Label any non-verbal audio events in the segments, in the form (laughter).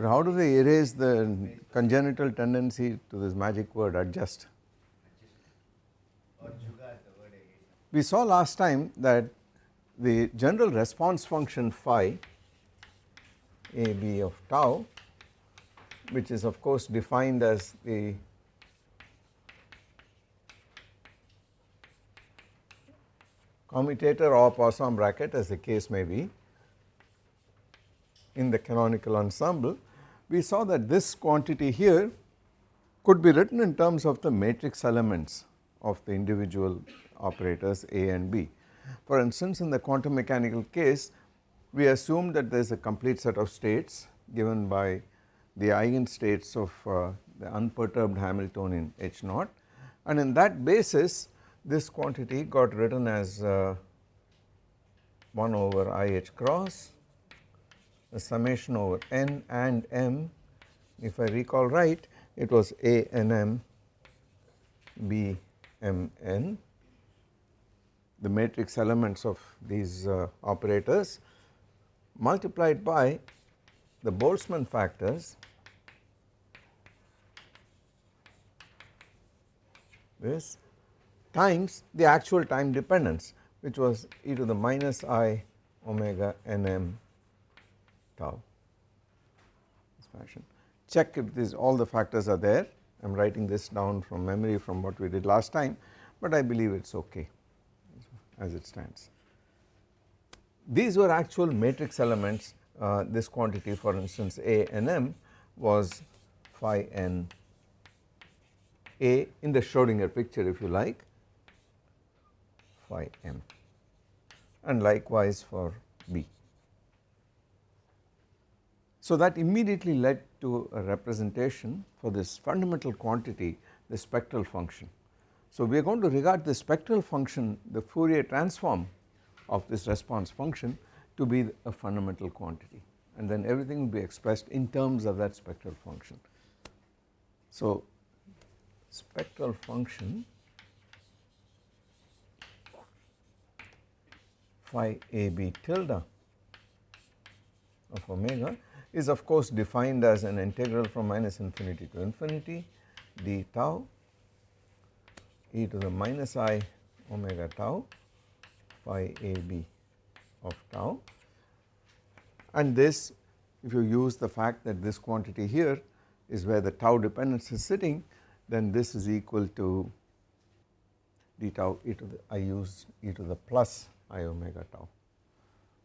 But how do we erase the congenital tendency to this magic word adjust? We saw last time that the general response function phi a b of tau which is of course defined as the commutator or Poisson bracket as the case may be in the canonical ensemble we saw that this quantity here could be written in terms of the matrix elements of the individual operators A and B. For instance in the quantum mechanical case we assume that there is a complete set of states given by the eigenstates of uh, the unperturbed Hamiltonian H naught and in that basis this quantity got written as uh, 1 over I h cross the summation over n and m. If I recall right it was a n m b m n the matrix elements of these uh, operators multiplied by the Boltzmann factors this times the actual time dependence which was e to the minus i omega n m tau. This fashion. Check if these all the factors are there. I am writing this down from memory from what we did last time but I believe it is okay as it stands. These were actual matrix elements uh, this quantity for instance A and M was phi n A in the Schrodinger picture if you like phi m and likewise for B. So that immediately led to a representation for this fundamental quantity the spectral function. So we are going to regard the spectral function the Fourier transform of this response function to be a fundamental quantity and then everything will be expressed in terms of that spectral function. So spectral function phi a b tilde of omega is of course defined as an integral from minus infinity to infinity d tau e to the minus i omega tau phi a b of tau. And this if you use the fact that this quantity here is where the tau dependence is sitting then this is equal to d tau e to the I use e to the plus i omega tau.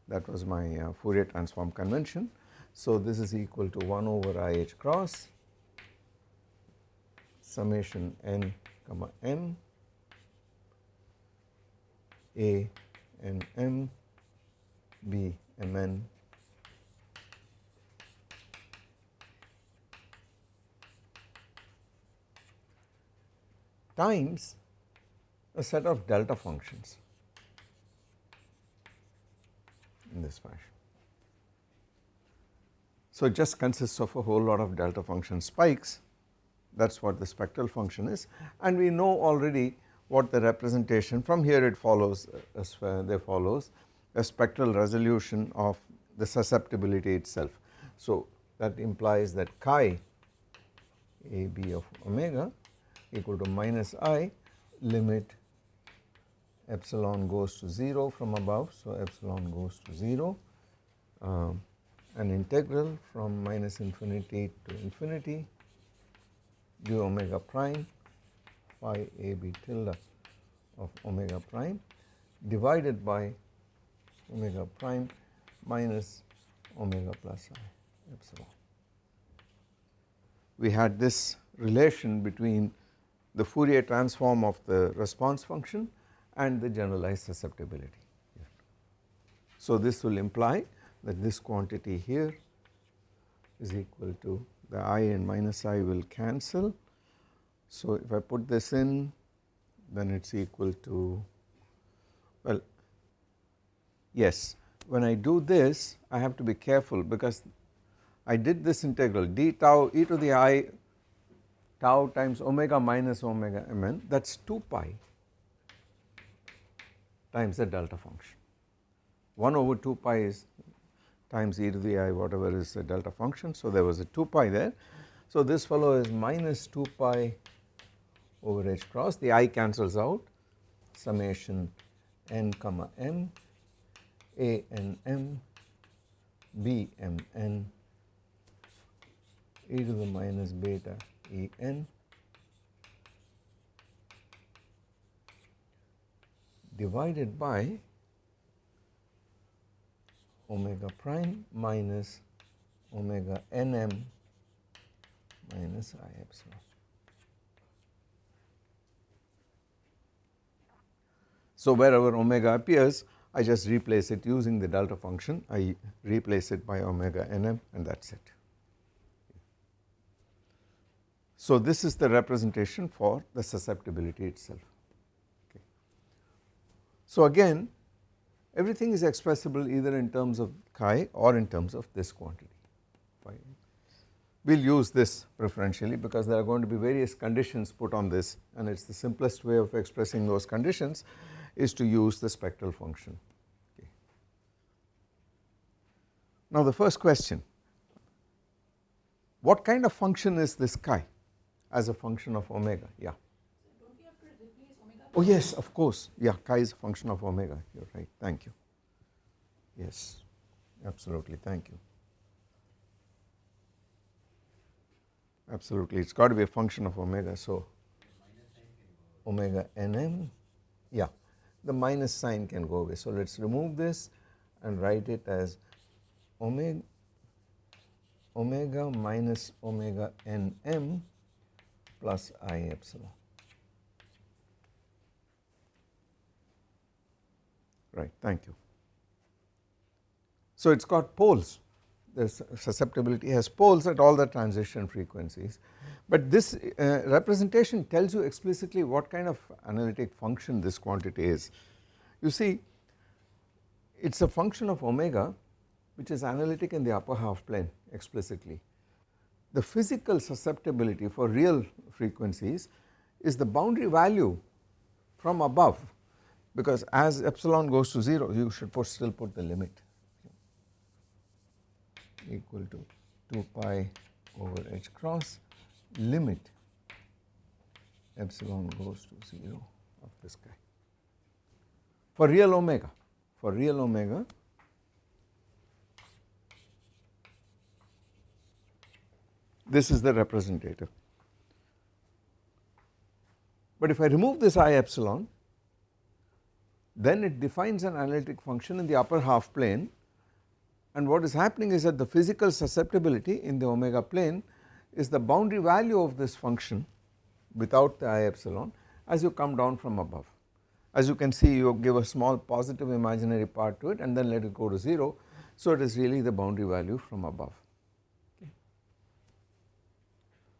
That was my uh, Fourier transform convention. So this is equal to 1 over I h cross summation n comma m a n. M b m n. Times a set of delta functions in this fashion. So it just consists of a whole lot of delta function spikes that is what the spectral function is and we know already what the representation from here it follows uh, as there follows a spectral resolution of the susceptibility itself. So that implies that chi a b of omega equal to minus i limit epsilon goes to 0 from above. So, epsilon goes to 0 um, an integral from minus infinity to infinity d omega prime phi a b tilde of omega prime divided by omega prime minus omega plus i epsilon. We had this relation between the Fourier transform of the response function and the generalized susceptibility. So this will imply that this quantity here is equal to the i and minus i will cancel. So if I put this in then it is equal to well yes when I do this I have to be careful because I did this integral d tau e to the i tau times omega minus omega mn that is 2 pi times the delta function 1 over 2 pi is times e to the i whatever is the delta function. So there was a 2 pi there. So this fellow is minus 2 pi over h cross. The i cancels out. Summation n comma m a n m b m n e to the minus beta e n divided by omega prime minus omega nm minus i epsilon. So, wherever omega appears I just replace it using the delta function I replace it by omega nm and that is it. So, this is the representation for the susceptibility itself. Okay. So, again everything is expressible either in terms of chi or in terms of this quantity. We will use this preferentially because there are going to be various conditions put on this and it is the simplest way of expressing those conditions is to use the spectral function. Okay. Now the first question, what kind of function is this chi as a function of omega? Yeah. Oh yes, of course. Yeah, chi is a function of omega. You're right. Thank you. Yes, absolutely. Thank you. Absolutely, it's got to be a function of omega. So, omega nm, yeah, the minus sign can go away. So, let us remove this and write it as omega omega minus omega nm plus i epsilon. Right thank you. So it has got poles the susceptibility has poles at all the transition frequencies but this uh, representation tells you explicitly what kind of analytic function this quantity is. You see it is a function of omega which is analytic in the upper half plane explicitly. The physical susceptibility for real frequencies is the boundary value from above because as epsilon goes to 0 you should put still put the limit equal to 2 pi over h cross limit epsilon goes to 0 of this guy. For real omega, for real omega this is the representative. But if I remove this i epsilon then it defines an analytic function in the upper half plane and what is happening is that the physical susceptibility in the omega plane is the boundary value of this function without the i epsilon as you come down from above. As you can see you give a small positive imaginary part to it and then let it go to 0 so it is really the boundary value from above.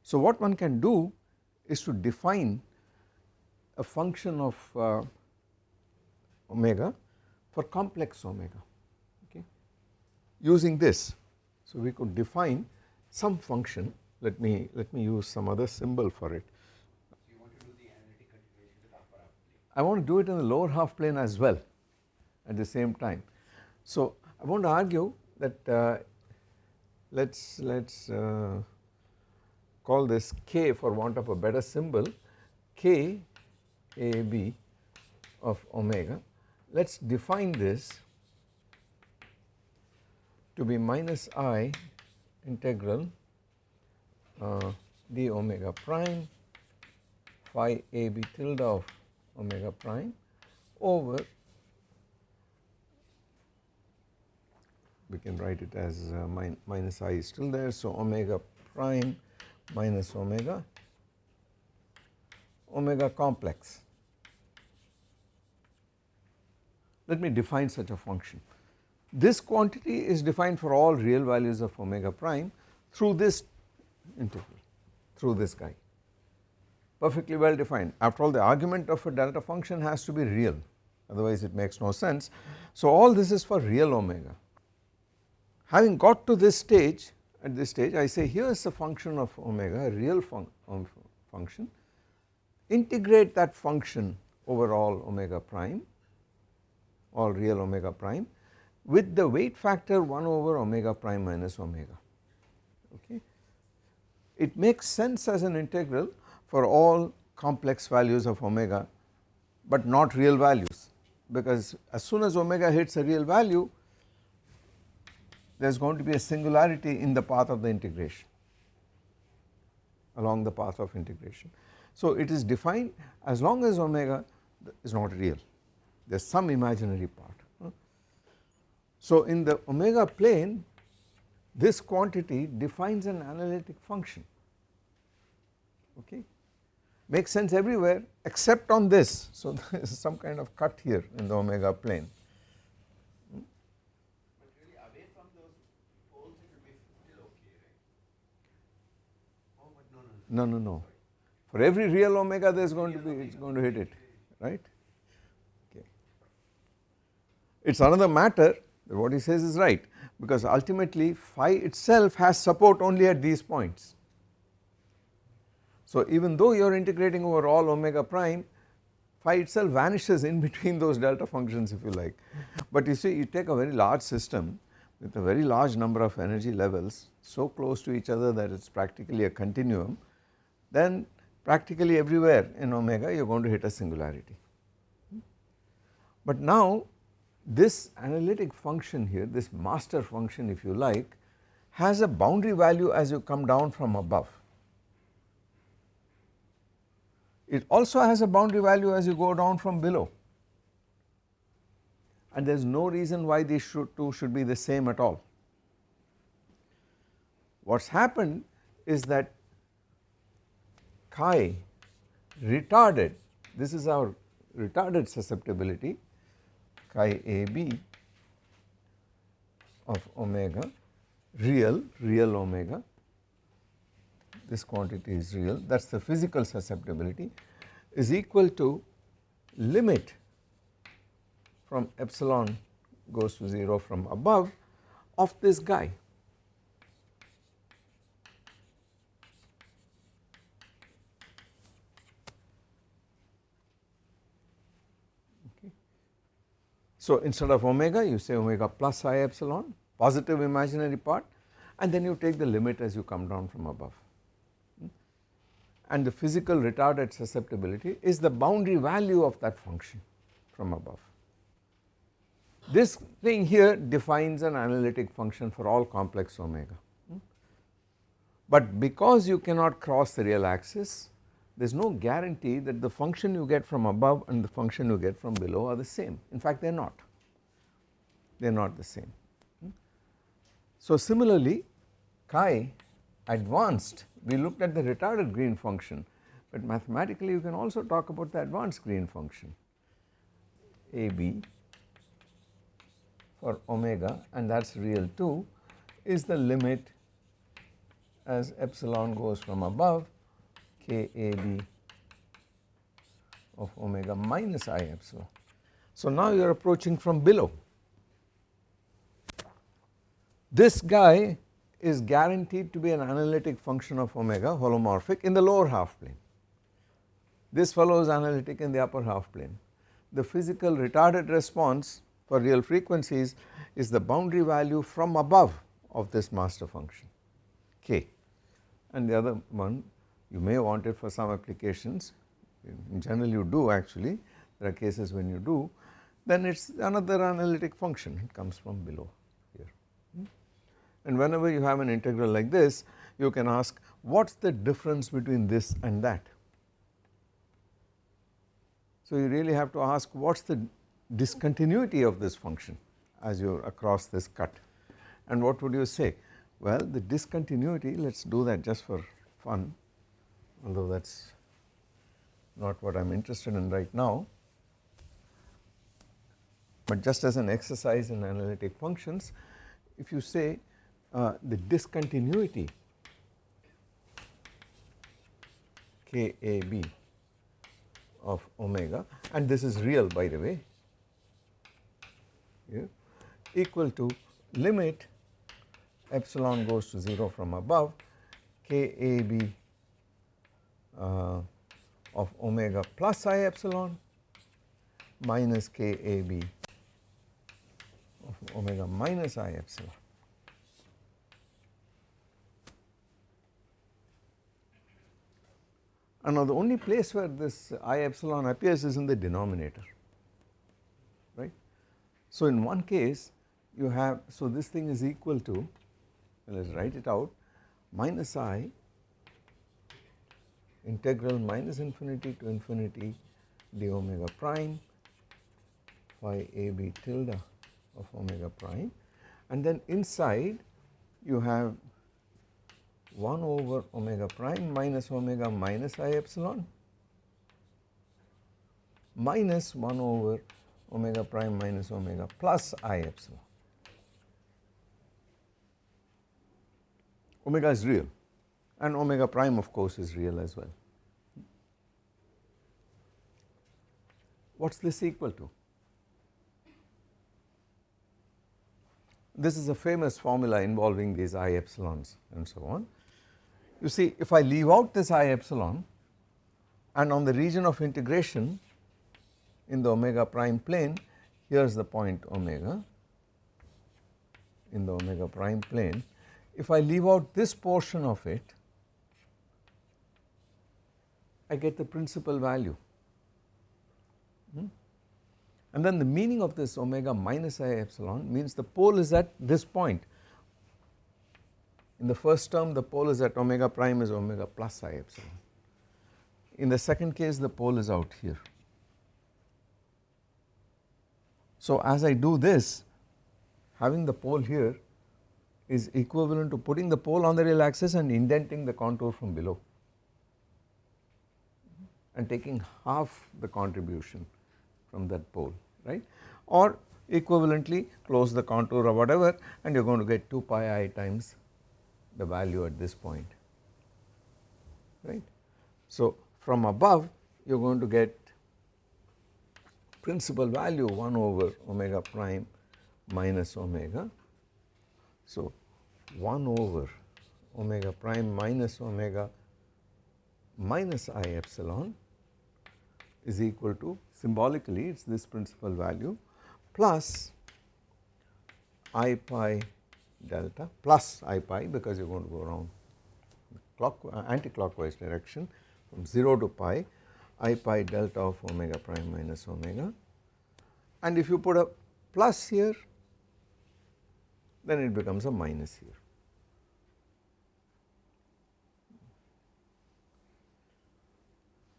So what one can do is to define a function of uh, omega for complex omega okay using this. So we could define some function let me let me use some other symbol for it. I want to do it in the lower half plane as well at the same time. So I want to argue that uh, let us let us uh, call this k for want of a better symbol k a b of omega let us define this to be minus i integral uh, d omega prime phi a b tilde of omega prime over we can write it as uh, min minus i is still there. So, omega prime minus omega omega complex Let me define such a function. This quantity is defined for all real values of omega prime through this integral, through this guy, perfectly well defined. After all the argument of a delta function has to be real, otherwise it makes no sense. So all this is for real omega. Having got to this stage at this stage I say here is a function of omega a real fun um, function integrate that function over all omega prime all real omega prime with the weight factor 1 over omega prime minus omega okay. It makes sense as an integral for all complex values of omega but not real values because as soon as omega hits a real value there is going to be a singularity in the path of the integration along the path of integration. So it is defined as long as omega is not real there is some imaginary part. So in the omega plane this quantity defines an analytic function okay makes sense everywhere except on this. So (laughs) there is some kind of cut here in the omega plane. Oh, no, no, no. For every real omega there is going to be, it is going to hit it, right. It is another matter that what he says is right because ultimately phi itself has support only at these points. So even though you are integrating over all omega prime phi itself vanishes in (laughs) between those delta functions if you like. But you see you take a very large system with a very large number of energy levels so close to each other that it is practically a continuum then practically everywhere in omega you are going to hit a singularity. But now this analytic function here this master function if you like has a boundary value as you come down from above It also has a boundary value as you go down from below and there is no reason why these should two should be the same at all. What has happened is that chi retarded this is our retarded susceptibility chi AB of omega real real omega this quantity is real that is the physical susceptibility is equal to limit from epsilon goes to 0 from above of this guy. So instead of omega you say omega plus i epsilon positive imaginary part and then you take the limit as you come down from above and the physical retarded susceptibility is the boundary value of that function from above. This thing here defines an analytic function for all complex omega, but because you cannot cross the real axis there is no guarantee that the function you get from above and the function you get from below are the same. In fact they are not. They are not the same. Hmm? So similarly chi advanced we looked at the retarded green function but mathematically you can also talk about the advanced green function AB for omega and that is real too is the limit as epsilon goes from above KAB of omega minus I epsilon. So now you are approaching from below. This guy is guaranteed to be an analytic function of omega holomorphic in the lower half plane. This fellow is analytic in the upper half plane. The physical retarded response for real frequencies is the boundary value from above of this master function k and the other one you may want it for some applications. In general you do actually. There are cases when you do. Then it is another analytic function. It comes from below here. Hmm? and whenever you have an integral like this you can ask what is the difference between this and that. So you really have to ask what is the discontinuity of this function as you are across this cut? And what would you say? Well the discontinuity let us do that just for fun although that is not what I am interested in right now. But just as an exercise in analytic functions if you say uh, the discontinuity KAB of omega and this is real by the way here equal to limit epsilon goes to 0 from above KAB Uh, of omega plus i epsilon minus KAB of omega minus i epsilon. And now the only place where this i epsilon appears is in the denominator right. So in one case you have so this thing is equal to let us write it out minus i integral minus infinity to infinity d omega prime phi a b tilde of omega prime and then inside you have 1 over omega prime minus omega minus i epsilon minus 1 over omega prime minus omega plus i epsilon. Omega is real and omega prime of course is real as well. What is this equal to? This is a famous formula involving these i epsilons and so on. You see if I leave out this i epsilon and on the region of integration in the omega prime plane here is the point omega in the omega prime plane. If I leave out this portion of it I get the principal value hmm? and then the meaning of this omega minus i epsilon means the pole is at this point in the first term the pole is at omega prime is omega plus i epsilon. In the second case the pole is out here. So as I do this having the pole here is equivalent to putting the pole on the real axis and indenting the contour from below and taking half the contribution from that pole right or equivalently close the contour or whatever and you are going to get 2 pi i times the value at this point right. So from above you are going to get principal value 1 over omega prime minus omega. So 1 over omega prime minus omega minus i epsilon is equal to symbolically it is this principal value plus i pi delta plus i pi because you are going to go around clock uh, anti-clockwise direction from 0 to pi i pi delta of omega prime minus omega and if you put a plus here then it becomes a minus here.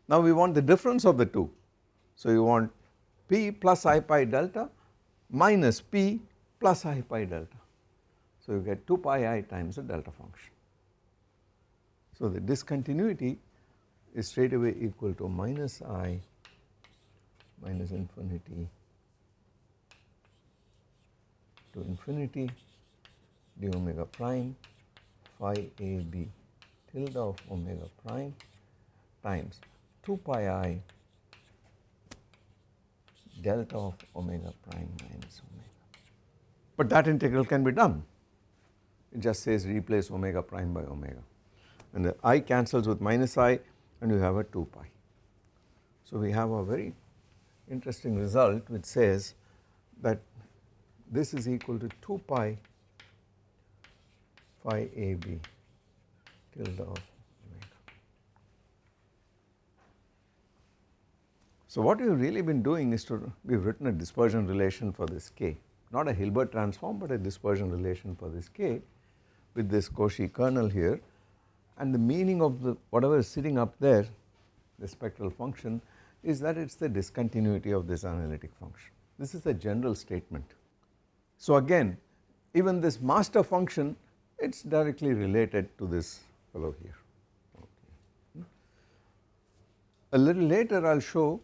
Now we want the difference of the two. So you want p plus i pi delta minus p plus i pi delta. So you get 2 pi i times the delta function. So the discontinuity is straight away equal to minus i minus infinity to infinity d omega prime phi a b tilde of omega prime times 2 pi i delta of omega prime minus omega. But that integral can be done it just says replace omega prime by omega and the i cancels with minus i and you have a 2 pi. So we have a very interesting result which says that this is equal to 2 pi phi a b tilde of omega. So what we have really been doing is to we have written a dispersion relation for this k not a Hilbert transform but a dispersion relation for this k with this Cauchy kernel here and the meaning of the whatever is sitting up there the spectral function is that it is the discontinuity of this analytic function. This is a general statement. So again even this master function it is directly related to this fellow here. Okay. A little later I will show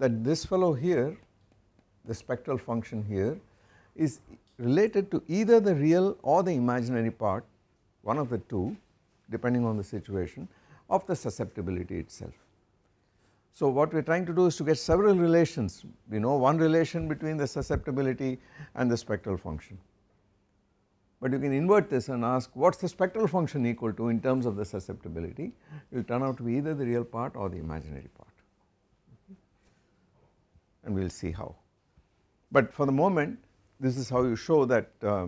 that this fellow here the spectral function here is related to either the real or the imaginary part one of the two depending on the situation of the susceptibility itself. So what we are trying to do is to get several relations, we know one relation between the susceptibility and the spectral function. But you can invert this and ask what is the spectral function equal to in terms of the susceptibility, it will turn out to be either the real part or the imaginary part and we will see how. But for the moment this is how you show that uh,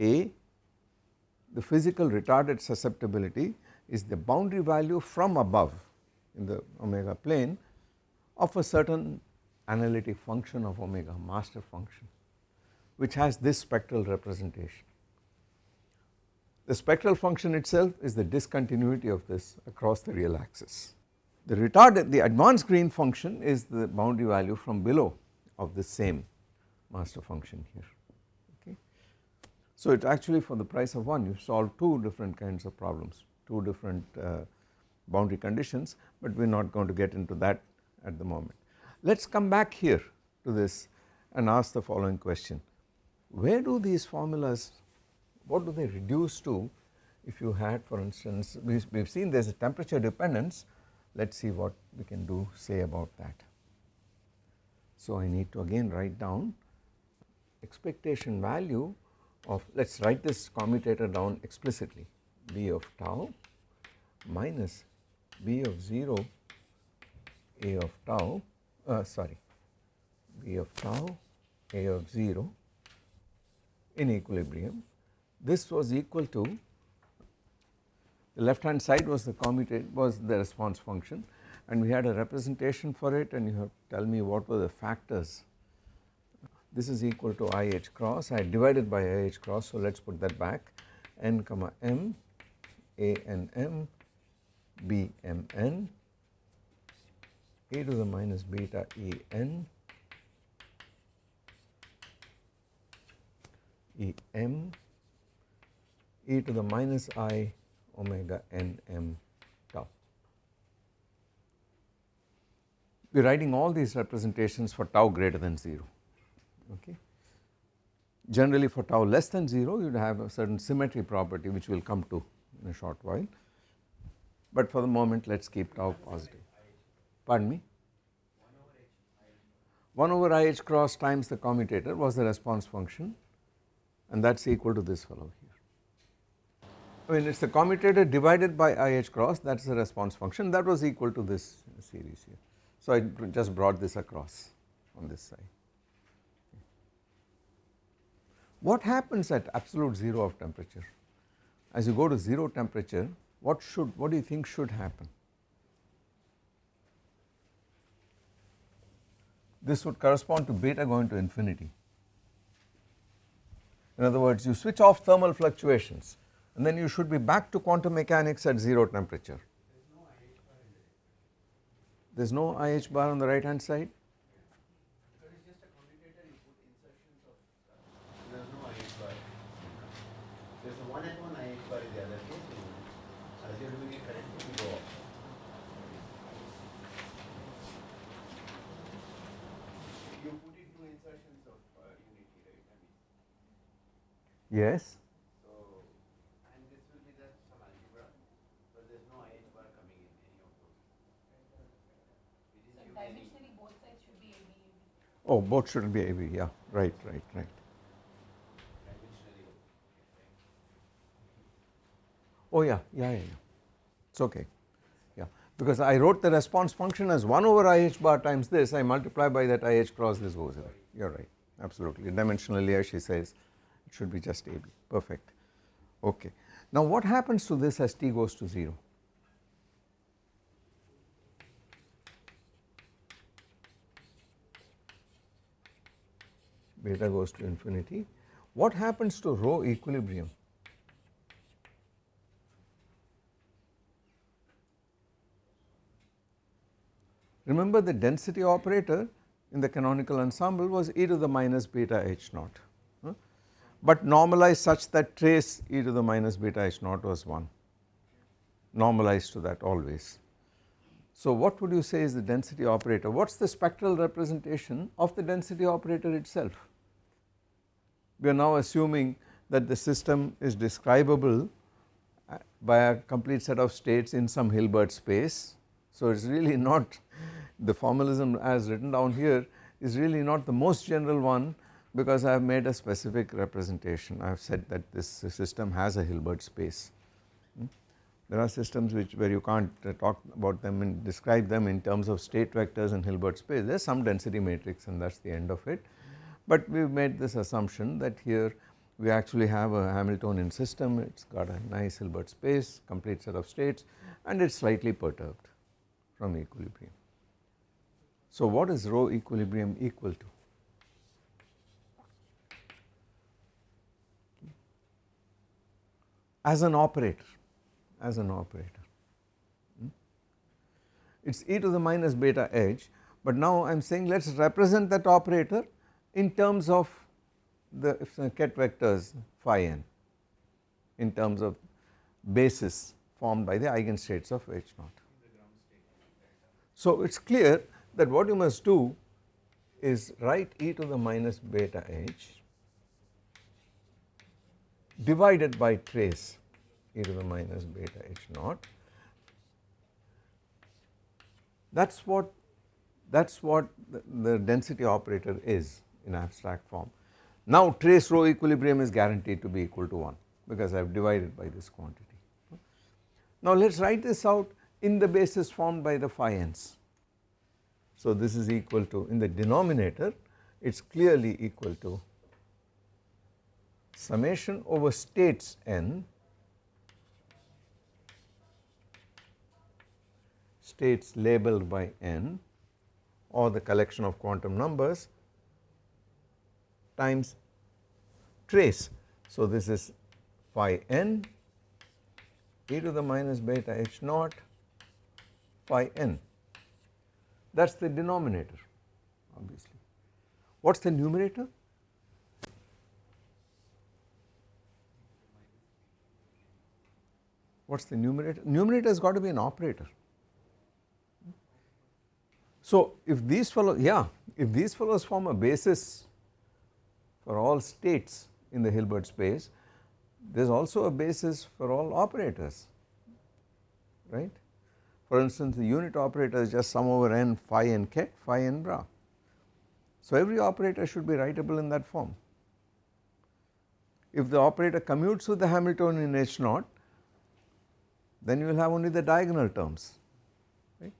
A the physical retarded susceptibility is the boundary value from above in the omega plane of a certain analytic function of omega master function which has this spectral representation. The spectral function itself is the discontinuity of this across the real axis. The retarded the advanced Green function is the boundary value from below of the same master function here okay. So it actually for the price of one you solve two different kinds of problems two different uh, boundary conditions but we are not going to get into that at the moment. Let us come back here to this and ask the following question where do these formulas what do they reduce to if you had for instance we have seen there is a temperature dependence let us see what we can do say about that. So I need to again write down expectation value of let us write this commutator down explicitly b of tau minus b of 0 a of tau uh, sorry b of tau a of 0 in equilibrium this was equal to the left hand side was the commutator was the response function and we had a representation for it and you have to tell me what were the factors. This is equal to I h cross. I divided by I h cross so let us put that back. N comma m a n m b m n. A to the minus beta e n. E m. E to the minus i omega n m tau. We are writing all these representations for tau greater than 0 okay. Generally for tau less than 0 you would have a certain symmetry property which we will come to in a short while but for the moment let us keep tau positive. Pardon me? 1 over i h cross times the commutator was the response function and that is equal to this fellow. I mean it is the commutator divided by IH cross that is the response function that was equal to this series here. So I just brought this across on this side. What happens at absolute 0 of temperature? As you go to 0 temperature what should what do you think should happen? This would correspond to beta going to infinity. In other words you switch off thermal fluctuations and then you should be back to quantum mechanics at 0 temperature. There is no IH bar on the right hand side? Because it's just a commutator you put insertions of there is no IH bar. There is a 1 at 1 IH bar in the other case you assuming it current will go off. You put it two insertions of uh, unity right I mean Yes. so and this will be just some algebra but there is no IH bar coming in any of those. It is So using dimensionally both sides should be AB. Oh both should be AB yeah right right right. Oh yeah yeah yeah, yeah. it is okay yeah because I wrote the response function as 1 over IH bar times this I multiply by that IH cross this goes here, you are right absolutely dimensionally as she says it should be just AB perfect okay. Now what happens to this as t goes to 0? Beta goes to infinity what happens to rho equilibrium? Remember the density operator in the canonical ensemble was e to the minus beta h naught, huh? but normalized such that trace e to the minus beta h naught was 1, normalized to that always. So what would you say is the density operator? What is the spectral representation of the density operator itself? We are now assuming that the system is describable uh, by a complete set of states in some Hilbert space So it is really (laughs) not the formalism as written down here is really not the most general one because I have made a specific representation. I have said that this system has a Hilbert space. Hmm. There are systems which where you can't uh, talk about them and describe them in terms of state vectors and Hilbert space there is some density matrix and that is the end of it. But we have made this assumption that here we actually have a Hamiltonian system it has got a nice Hilbert space complete set of states and it is slightly perturbed from equilibrium. So what is rho equilibrium equal to? As an operator, as an operator. Hmm? It is e to the minus beta h but now I am saying let us represent that operator in terms of the ket vectors phi n in terms of basis formed by the eigenstates of H naught. So it is clear that what you must do is write e to the minus beta h divided by trace e to the minus beta h naught that is what that is what the, the density operator is in abstract form. Now trace rho equilibrium is guaranteed to be equal to 1 because I have divided by this quantity. Now let us write this out in the basis formed by the phi n's. So this is equal to in the denominator it is clearly equal to summation over states n states labeled by n or the collection of quantum numbers times trace. So this is phi n e to the minus beta h naught phi n that is the denominator obviously. What is the numerator? What is the numerator? Numerator has got to be an operator. So if these fellows, yeah, if these fellows form a basis for all states in the Hilbert space, there is also a basis for all operators, right. For instance, the unit operator is just sum over n phi n ket phi n bra. So every operator should be writable in that form. If the operator commutes with the Hamiltonian H naught, then you will have only the diagonal terms, right.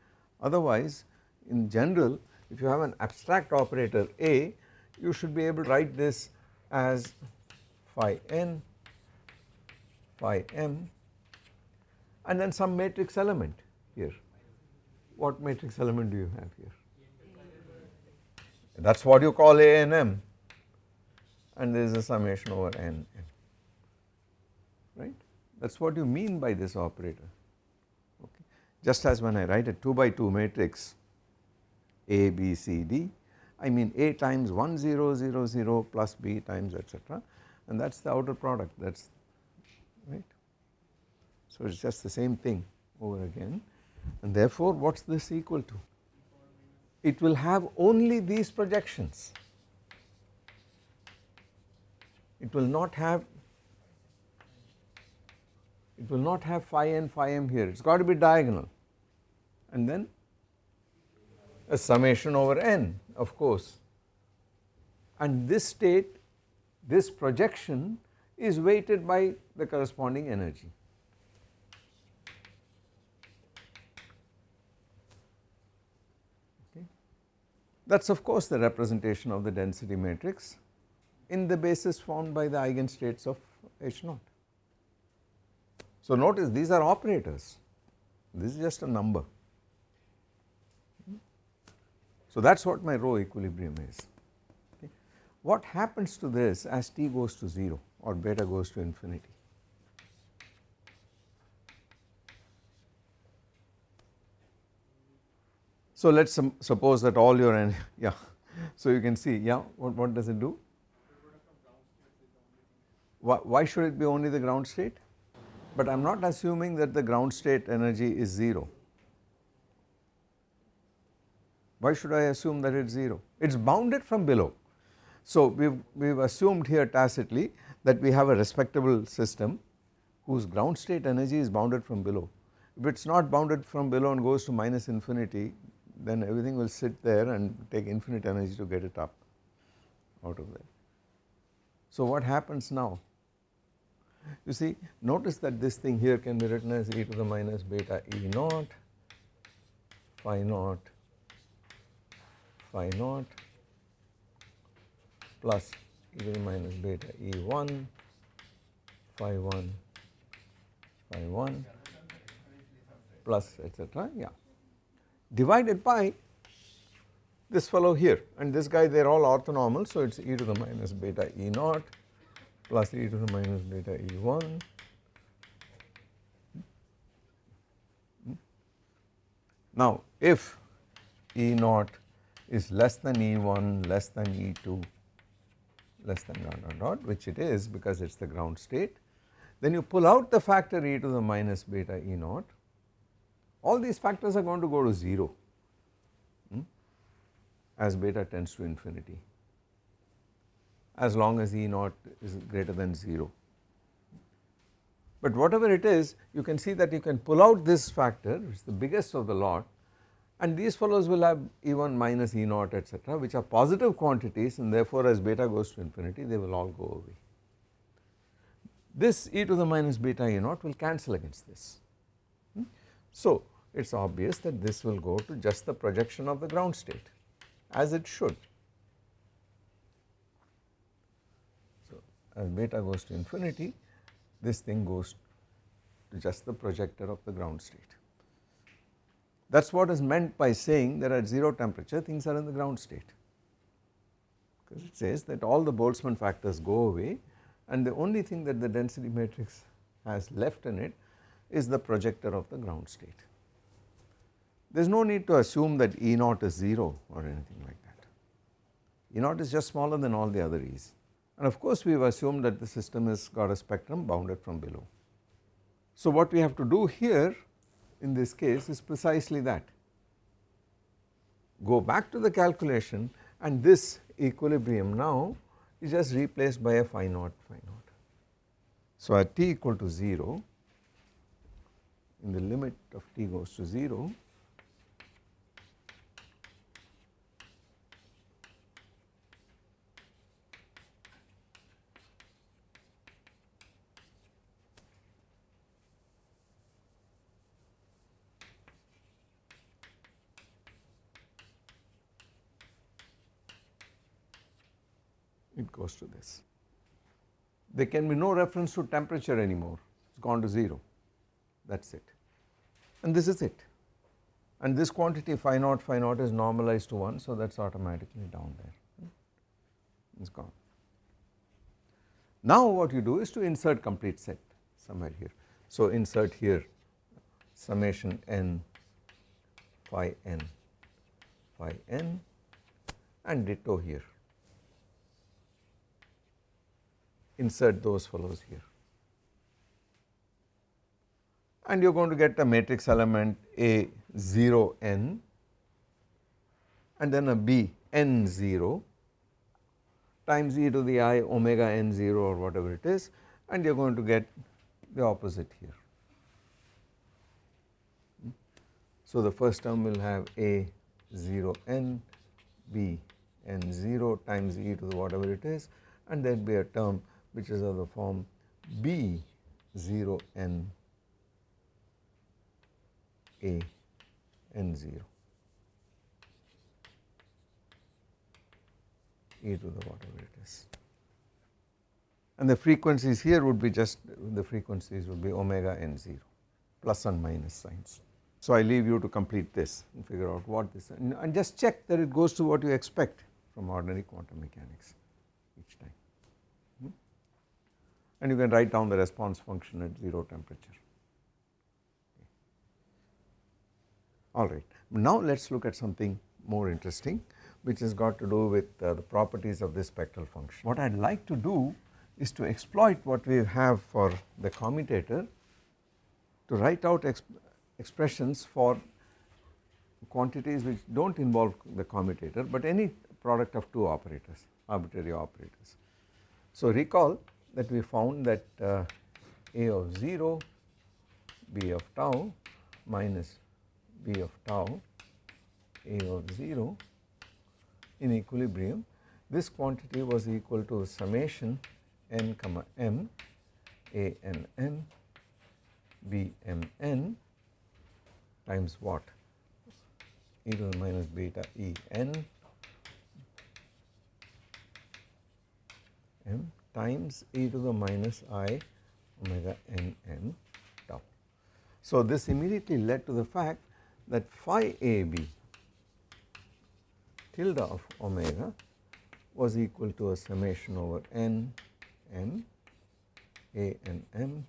Otherwise, in general, if you have an abstract operator A, you should be able to write this as phi n phi m and then some matrix element here. What matrix element do you have here? That is what you call A and M and there is a summation over n, n right that is what you mean by this operator okay. Just as when I write a 2 by 2 matrix A, B, C, D I mean A times 1 0 0 0 plus B times etc and that is the outer product that is right. So it is just the same thing over again and therefore what is this equal to? It will have only these projections, it will not have it will not have phi n phi m here it has got to be diagonal and then a summation over n of course and this state this projection is weighted by the corresponding energy. That is of course the representation of the density matrix in the basis formed by the eigenstates of H naught. So notice these are operators, this is just a number. So that is what my rho equilibrium is. Okay. What happens to this as t goes to 0 or beta goes to infinity? So let us suppose that all your (laughs) yeah so you can see yeah what, what does it do? Why, why should it be only the ground state? But I am not assuming that the ground state energy is 0. Why should I assume that it is 0? It is bounded from below. So we have we have assumed here tacitly that we have a respectable system whose ground state energy is bounded from below If it is not bounded from below and goes to minus infinity then everything will sit there and take infinite energy to get it up out of there. So what happens now? You see notice that this thing here can be written as e to the minus beta e naught phi naught phi naught plus e to the minus beta e1 phi 1 phi 1 plus etc. yeah divided by this fellow here and this guy they are all orthonormal so it is e to the minus beta e naught plus e to the minus beta e1 Now if E naught is less than E1 less than E2 less than dot dot dot which it is because it is the ground state. Then you pull out the factor e to the minus beta E naught all these factors are going to go to 0 hmm, as beta tends to infinity. As long as E naught is greater than 0. But whatever it is you can see that you can pull out this factor which is the biggest of the lot and these fellows will have E1 minus E naught etc which are positive quantities and therefore as beta goes to infinity they will all go away. This e to the minus beta E naught will cancel against this. Hmm. So it is obvious that this will go to just the projection of the ground state as it should. So as beta goes to infinity this thing goes to just the projector of the ground state. That is what is meant by saying that at 0 temperature things are in the ground state because it says that all the Boltzmann factors go away and the only thing that the density matrix has left in it is the projector of the ground state. There is no need to assume that E naught is 0 or anything like that. E naught is just smaller than all the other E's and of course we have assumed that the system has got a spectrum bounded from below. So what we have to do here in this case is precisely that go back to the calculation and this equilibrium now is just replaced by a phi naught phi naught. So at t equal to 0 in the limit of t goes to 0 it goes to this. There can be no reference to temperature anymore, it has gone to 0, that is it and this is it and this quantity phi naught phi naught is normalized to 1 so that is automatically down there, it is gone. Now what you do is to insert complete set somewhere here. So insert here summation n phi n phi n and ditto here insert those fellows here and you are going to get a matrix element A 0 n and then a B n 0 times e to the i omega n 0 or whatever it is and you are going to get the opposite here. So the first term will have A 0 n B n 0 times e to the whatever it is and there will be a term which is of the form B 0 n A n 0 e to the whatever it is. And the frequencies here would be just the frequencies would be omega n 0 plus and minus signs. So I leave you to complete this and figure out what this and, and just check that it goes to what you expect from ordinary quantum mechanics each time and you can write down the response function at 0 temperature. Alright, now let us look at something more interesting which has got to do with uh, the properties of this spectral function. What I would like to do is to exploit what we have for the commutator to write out exp expressions for quantities which do not involve the commutator but any product of two operators arbitrary operators. So recall that we found that uh, A of 0, B of tau minus b of tau a of 0 in equilibrium. This quantity was equal to summation n comma m a n n b m n times what? E to the minus beta e n m times e to the minus i omega n m tau. So, this immediately led to the fact that phi a b tilde of omega was equal to a summation over n m a n m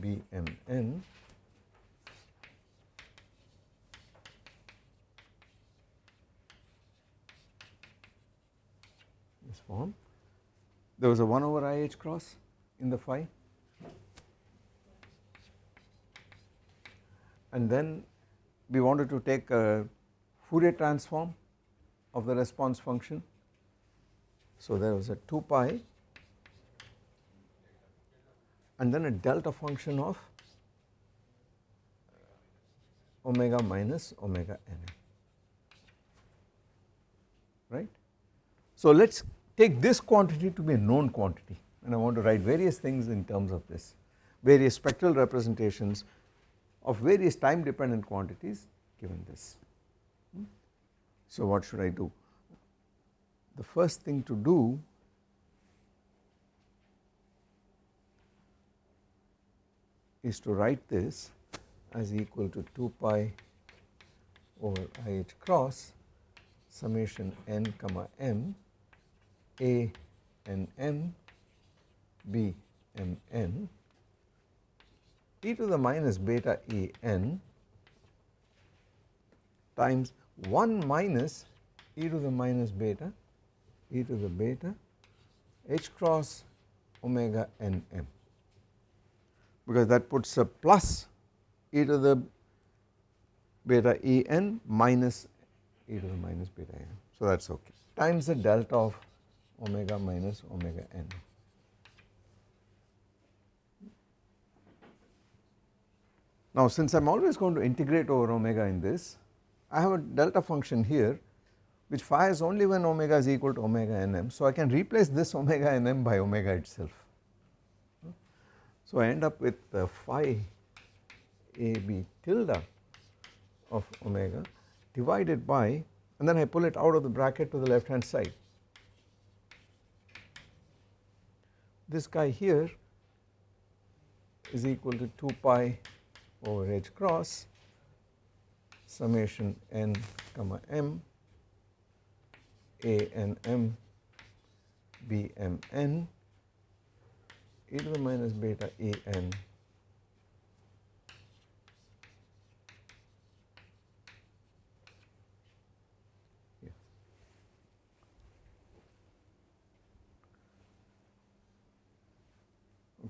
b m n this form. There was a 1 over i h cross in the phi and then we wanted to take a Fourier transform of the response function. So, there was a 2 pi and then a delta function of omega minus omega n right. So, let us take this quantity to be a known quantity and I want to write various things in terms of this various spectral representations of various time dependent quantities given this. Hmm? So, what should I do? The first thing to do is to write this as equal to 2 pi over i h cross summation n comma m a n m b m n. E to the minus beta e n times 1 minus e to the minus beta e to the beta h cross omega n m. Because that puts a plus e to the beta e n minus e to the minus beta n. So, that is okay. Times the delta of omega minus omega n. Now, since I am always going to integrate over omega in this, I have a delta function here which is only when omega is equal to omega n m. So, I can replace this omega n m by omega itself. So, I end up with the phi a b tilde of omega divided by and then I pull it out of the bracket to the left hand side. This guy here is equal to 2 pi over h cross summation n comma m a n m b m n e to the minus beta e n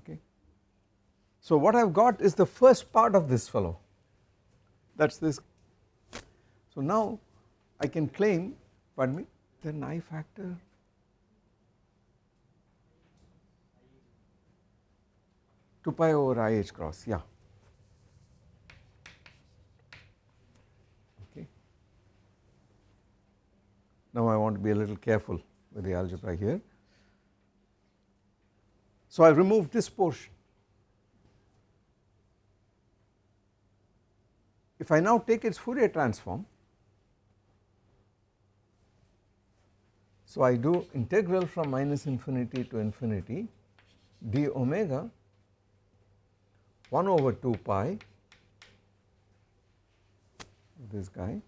okay. So, what I have got is the first part of this fellow that is this. So, now I can claim pardon me then I factor two pi over i h cross yeah okay. Now I want to be a little careful with the algebra here. So I remove this portion. If I now take its Fourier transform So, I do integral from minus infinity to infinity d omega 1 over 2 pi this guy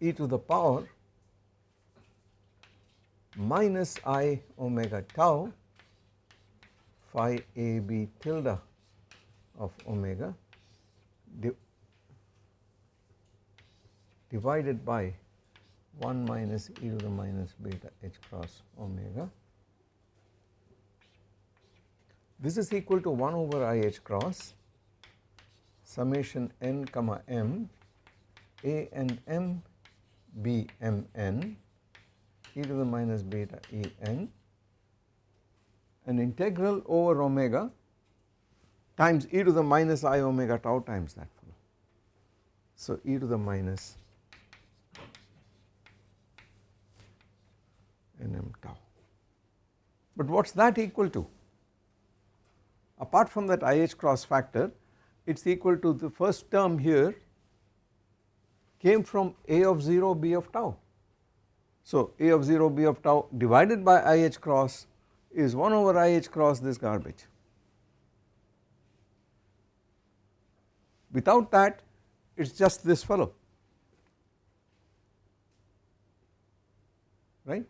e to the power minus i omega tau phi a b tilde of omega divided by 1 minus e to the minus beta h cross omega. This is equal to 1 over i h cross summation n comma m a n m b m n e to the minus beta e n an integral over omega times e to the minus i omega tau times that fellow. So e to the minus nm tau. But what is that equal to? Apart from that IH cross factor it is equal to the first term here came from A of 0 B of tau. So A of 0 B of tau divided by IH cross is 1 over IH cross this garbage. Without that it is just this fellow right.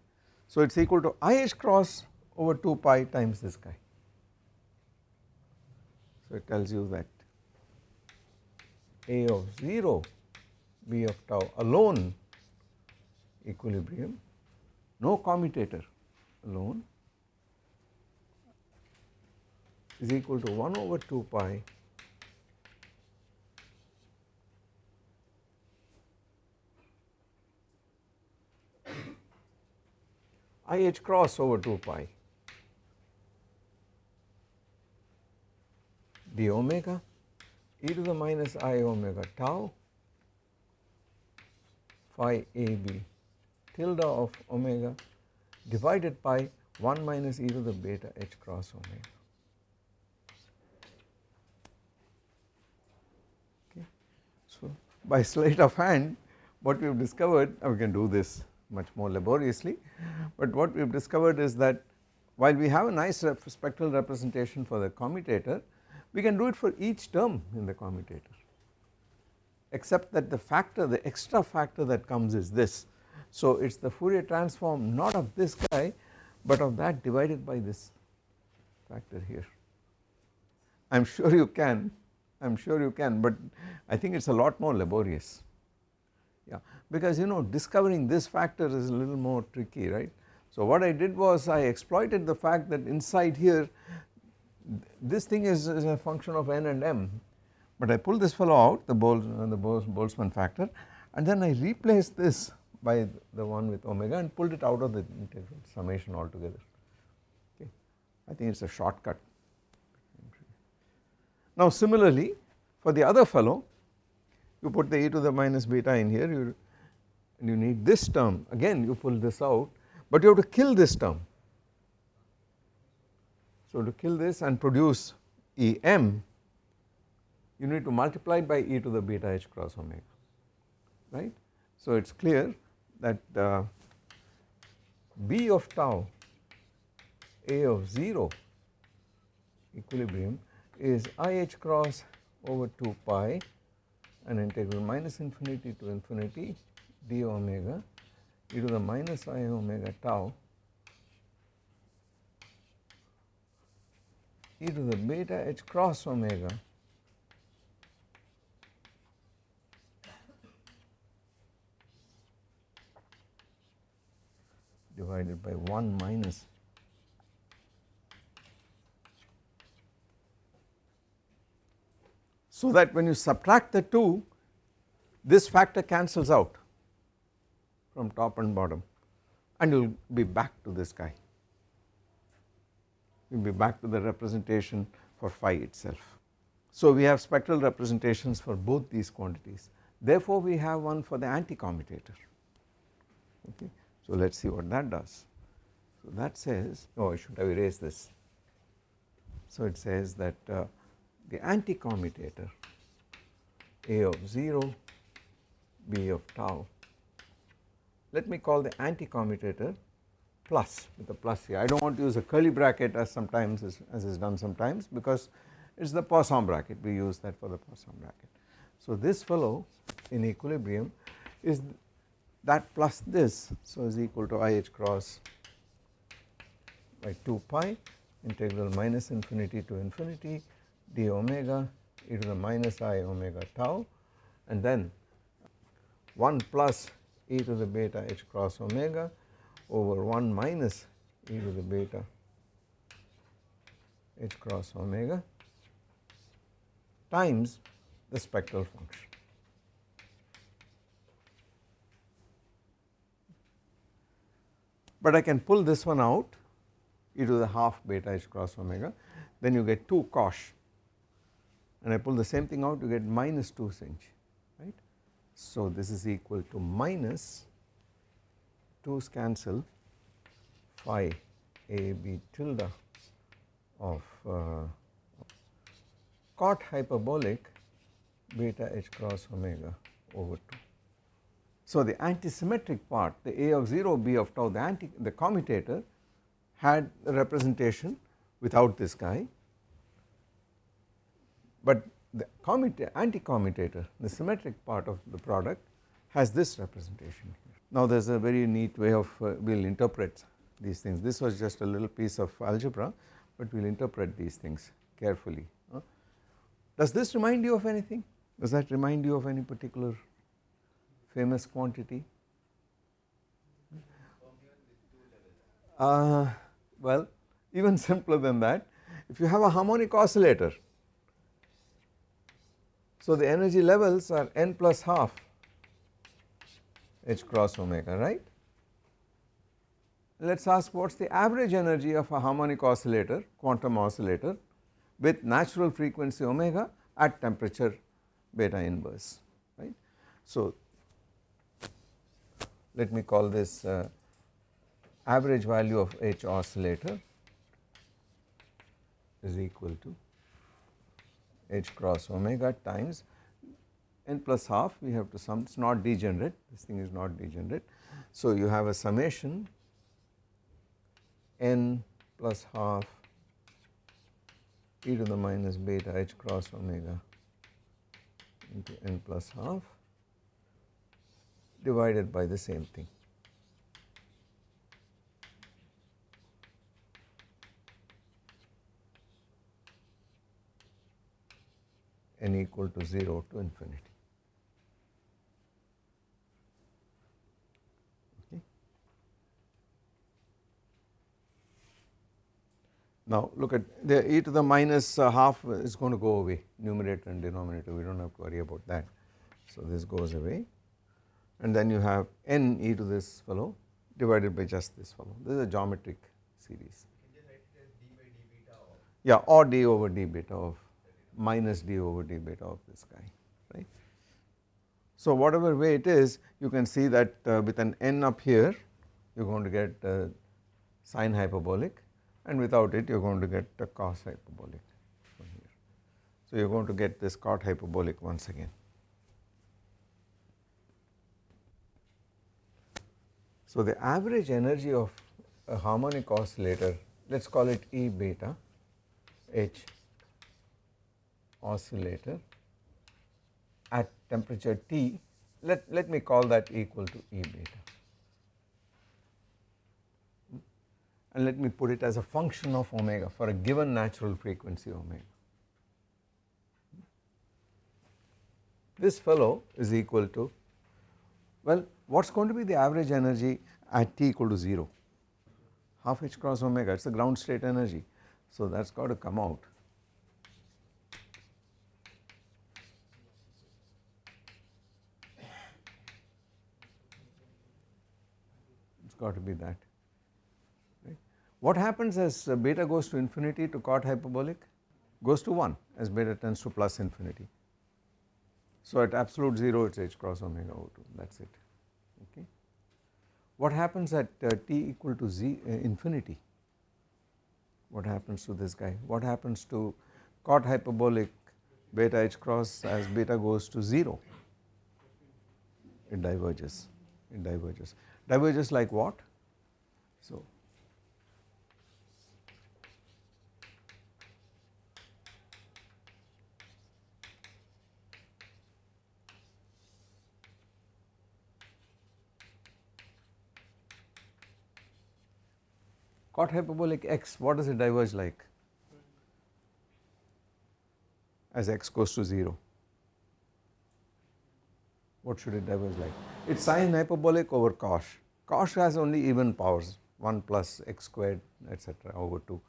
So it is equal to IH cross over 2 pi times this guy. So it tells you that A of 0 B of tau alone equilibrium no commutator alone is equal to 1 over 2 pi IH cross over 2 pi. D omega e to the minus i omega tau phi a b tilde of omega divided by 1 minus e to the beta h cross omega. So, by sleight of hand what we have discovered we can do this much more laboriously, but what we have discovered is that while we have a nice rep spectral representation for the commutator we can do it for each term in the commutator except that the factor the extra factor that comes is this. So it is the Fourier transform not of this guy but of that divided by this factor here. I am sure you can I am sure you can but I think it is a lot more laborious yeah because you know discovering this factor is a little more tricky right. So what I did was I exploited the fact that inside here this thing is, is a function of n and m but I pull this fellow out the uh, the Boltzmann factor and then I replace this by the one with omega and pulled it out of the integral summation altogether okay. I think it is a shortcut. Now similarly for the other fellow you put the e to the minus beta in here you and you need this term again you pull this out but you have to kill this term. So to kill this and produce Em you need to multiply by e to the beta h cross omega right. So it is clear that uh, B of tau A of 0 equilibrium is IH cross over 2 pi and integral minus infinity to infinity d omega. E to the minus i omega tau. E to the beta h cross omega. Divided by 1 minus so that when you subtract the 2 this factor cancels out from top and bottom and you will be back to this guy you will be back to the representation for phi itself. So we have spectral representations for both these quantities therefore we have one for the anti-commutator okay. So let us see what that does. So that says, oh I should have erased this. So it says that uh, the anti-commutator A of 0, B of tau, let me call the anti-commutator plus with a plus here. I do not want to use a curly bracket as sometimes is, as is done sometimes because it is the Poisson bracket we use that for the Poisson bracket. So this fellow in equilibrium is that plus this so is equal to IH cross by 2 pi integral minus infinity to infinity d omega e to the minus i omega tau and then 1 plus e to the beta h cross omega over 1 minus e to the beta h cross omega times the spectral function. but I can pull this one out e to the half beta h cross omega then you get 2 cosh and I pull the same thing out you get minus 2 sinh right. So this is equal to minus 2's cancel phi a b tilde of uh, cot hyperbolic beta h cross omega over 2. So the antisymmetric part the a of 0 b of tau the anti the commutator had a representation without this guy but the anti-commutator the symmetric part of the product has this representation here. Now there is a very neat way of uh, we will interpret these things this was just a little piece of algebra but we will interpret these things carefully. Uh. Does this remind you of anything? Does that remind you of any particular famous quantity? Uh, well even (laughs) simpler than that if you have a harmonic oscillator so the energy levels are n plus half h cross omega right. Let us ask what is the average energy of a harmonic oscillator quantum oscillator with natural frequency omega at temperature beta inverse right. So let me call this uh, average value of H oscillator is equal to H cross omega times n plus half we have to sum it is not degenerate this thing is not degenerate. So you have a summation n plus half e to the minus beta h cross omega into n plus half divided by the same thing. N equal to 0 to infinity. Okay. Now look at the e to the minus uh, half is going to go away numerator and denominator we do not have to worry about that. So this goes away and then you have n e to this fellow divided by just this fellow this is a geometric series. Yeah or d over d beta of minus d over d beta of this guy right. So whatever way it is you can see that uh, with an n up here you are going to get uh, sine hyperbolic and without it you are going to get a cos hyperbolic from here. So you are going to get this cot hyperbolic once again. So the average energy of a harmonic oscillator let us call it E beta H oscillator at temperature T let, let me call that equal to E beta and let me put it as a function of omega for a given natural frequency omega. This fellow is equal to well what is going to be the average energy at t equal to 0 half h cross omega it is the ground state energy. So that has got to come out got to be that. Right. What happens as uh, beta goes to infinity to cot hyperbolic? Goes to 1 as beta tends to plus infinity. So at absolute 0 it is h cross omega over 2 that is it. Okay. What happens at uh, t equal to z uh, infinity? What happens to this guy? What happens to cot hyperbolic beta h cross as beta goes to 0 it diverges. It diverges diverges like what? So cot hyperbolic x what does it diverge like? As x goes to 0 what should it diverge like it is sine hyperbolic over cosh. Cosh has only even powers 1 plus x squared etc over 2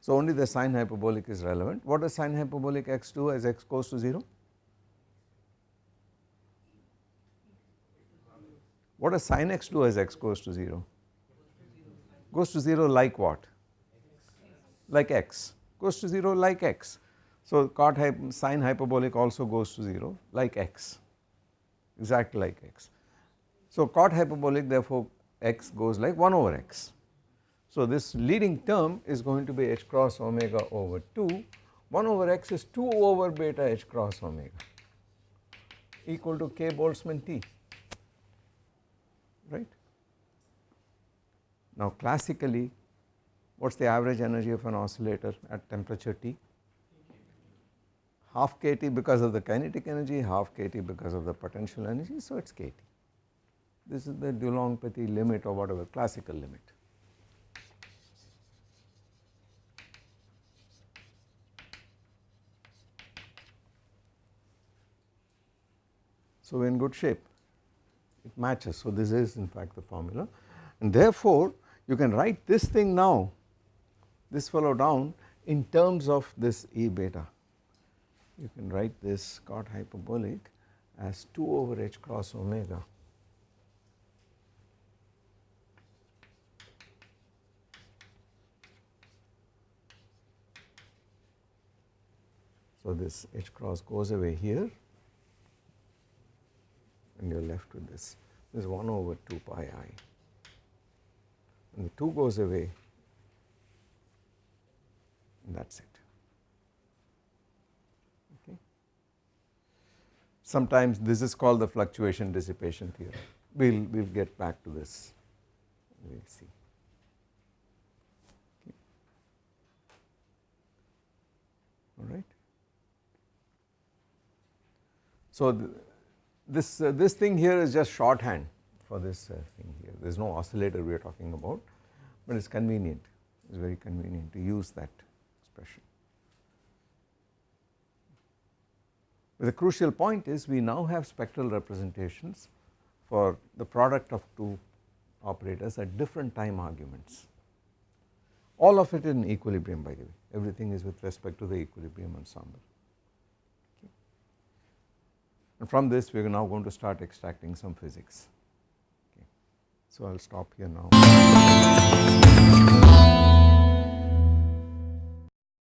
so only the sine hyperbolic is relevant what does sine hyperbolic x do as x goes to 0 what does sin x do as x goes to 0 goes to 0 like what? Like x, goes to 0 like x. So cot hyp sine hyperbolic also goes to 0 like x exactly like x. So cot hyperbolic therefore x goes like 1 over x. So this leading term is going to be h cross omega over 2 1 over x is 2 over beta h cross omega equal to k Boltzmann T right. Now classically what is the average energy of an oscillator at temperature T? Half kT because of the kinetic energy, half kT because of the potential energy, so it is kT. This is the Dulong-Petit limit or whatever classical limit. So we are in good shape, it matches. So this is in fact the formula and therefore you can write this thing now, this fellow down in terms of this E beta. You can write this cot hyperbolic as 2 over h cross omega So this h cross goes away here and you are left with this, this is 1 over 2 pi i and the 2 goes away and that is it. Okay. Sometimes this is called the fluctuation dissipation theorem, we will we will get back to this, we will see. Okay. All right. So, this, uh, this thing here is just shorthand for this uh, thing here, there is no oscillator we are talking about, but it is convenient, it is very convenient to use that expression. But the crucial point is we now have spectral representations for the product of two operators at different time arguments. All of it in equilibrium by the way, everything is with respect to the equilibrium ensemble and from this we are now going to start extracting some physics. Okay. So I will stop here now.